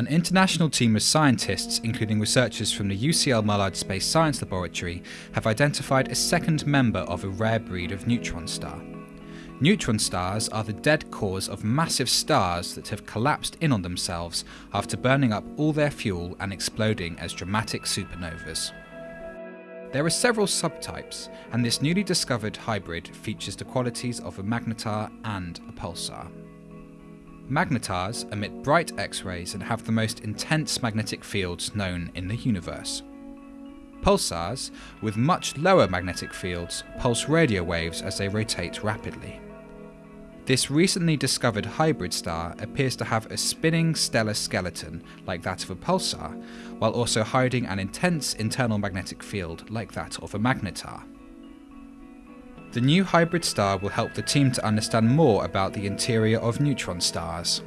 An international team of scientists, including researchers from the UCL Mullard Space Science Laboratory, have identified a second member of a rare breed of neutron star. Neutron stars are the dead cores of massive stars that have collapsed in on themselves after burning up all their fuel and exploding as dramatic supernovas. There are several subtypes, and this newly discovered hybrid features the qualities of a magnetar and a pulsar. Magnetars emit bright X-rays and have the most intense magnetic fields known in the universe. Pulsars, with much lower magnetic fields, pulse radio waves as they rotate rapidly. This recently discovered hybrid star appears to have a spinning stellar skeleton like that of a pulsar, while also hiding an intense internal magnetic field like that of a magnetar. The new hybrid star will help the team to understand more about the interior of neutron stars.